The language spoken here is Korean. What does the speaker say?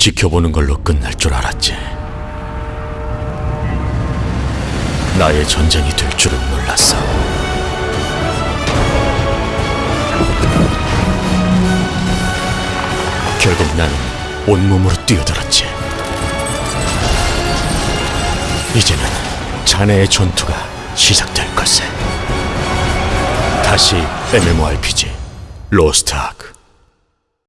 지켜보는 걸로 끝날 줄 알았지. 나의 전쟁이 될 줄은 몰랐어. 결국 나는 온몸으로 뛰어들었지. 이제는 자네의 전투가 시작될 것에. 다시 MMORPG 로스트 아크